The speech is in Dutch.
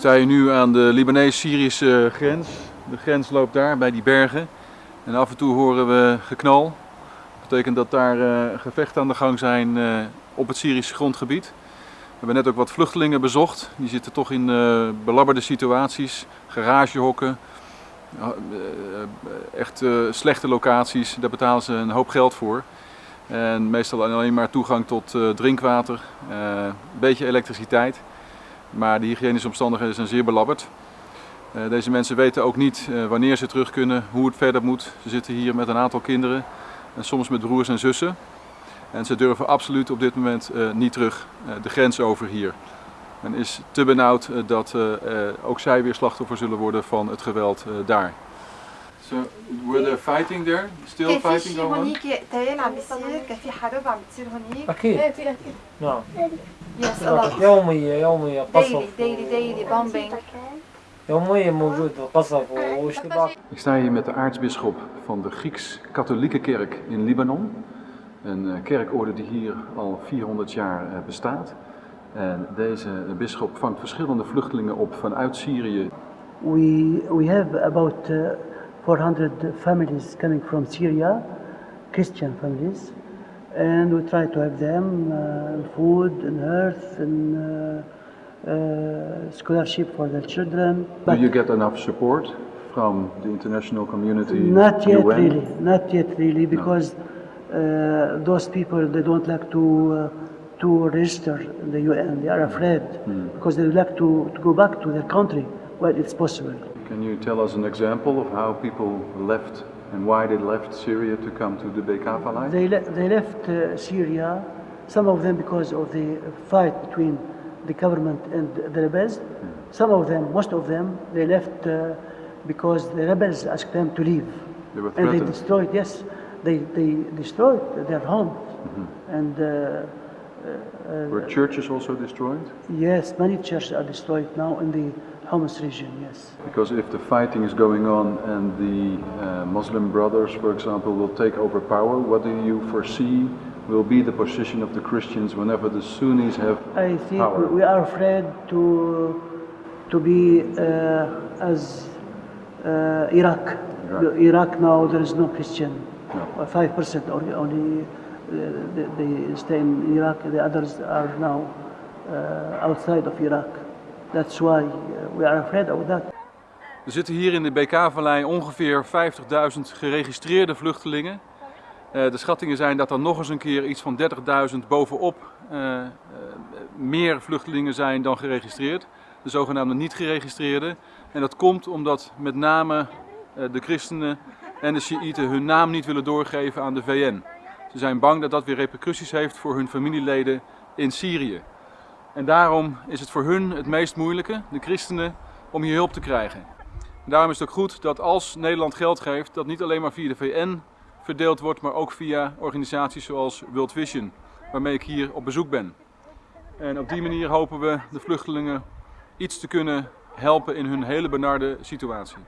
sta hier nu aan de Libanees-Syrische grens. De grens loopt daar bij die bergen. En af en toe horen we geknal. Dat betekent dat daar uh, gevechten aan de gang zijn uh, op het Syrische grondgebied. We hebben net ook wat vluchtelingen bezocht. Die zitten toch in uh, belabberde situaties, garagehokken, echt slechte locaties. Daar betalen ze een hoop geld voor. En meestal alleen maar toegang tot drinkwater, een beetje elektriciteit. Maar de hygiënische omstandigheden zijn zeer belabberd. Uh, deze mensen weten ook niet uh, wanneer ze terug kunnen, hoe het verder moet. Ze zitten hier met een aantal kinderen en soms met broers en zussen. En ze durven absoluut op dit moment uh, niet terug de grens over hier. Men is te benauwd dat ook zij weer slachtoffer zullen worden van het geweld daar. So, were there fighting there? Still fighting going on? أكيد نعم Yes, a lot. يومية يومية قصف Daily, daily, daily bombing. يوميا موجود قصف واشتباك Ik sta hier met de aartsbisschop van de Grieks-Katholieke Kerk in Libanon. Een uh, kerkorde die hier al 400 jaar uh, bestaat. En deze bisschop vangt verschillende vluchtelingen op vanuit Syrië. We, we have about uh, 400 families coming from Syria, Christian families. And we try to have them uh, food and earth and uh, uh, scholarship for their children. But Do you get enough support from the international community? Not yet UN? really, not yet really, because uh, those people they don't like to uh, to register in the UN. They are afraid because they would like to, to go back to their country when it's possible. Can you tell us an example of how people left and why they left Syria to come to the Bekaa Valley? They, le- they left uh, Syria, some of them because of the fight between the government and the rebels. Some of them, most of them, they left uh, because the rebels asked them to leave. They were threatened. and they destroyed, yes, they, they destroyed their homes. And uh, Were churches also destroyed? yes, many churches are destroyed now in the Homs region, yes. Because if the fighting is going on and the uh, Muslim brothers, for example, will take over power, what do you foresee will be the position of the Christians whenever the Sunnis have I think power? we are afraid to to be uh, as uh, Iraq. Iraq. Iraq now there is no Christian. No. Five percent only, only they, stay in Iraq. The others are now uh, outside of Iraq. That's why uh, we are afraid of that. Er zitten hier in de BK-vallei ongeveer 50.000 geregistreerde vluchtelingen. Eh, de schattingen zijn dat er nog eens een keer iets van 30.000 bovenop eh, eh, meer vluchtelingen zijn dan geregistreerd. De zogenaamde niet geregistreerde. En dat komt omdat met name de christenen en de Shiiten hun naam niet willen doorgeven aan de VN. Ze zijn bang dat dat weer repercussies heeft voor hun familieleden in Syrië. En daarom is het voor hun het meest moeilijke, de christenen, om hier hulp te krijgen. En daarom is het ook goed dat als Nederland geld geeft, dat niet alleen maar via de VN verdeeld wordt, maar ook via organisaties zoals World Vision, waarmee ik hier op bezoek ben. En op die manier hopen we de vluchtelingen iets te kunnen helpen in hun hele benarde situatie.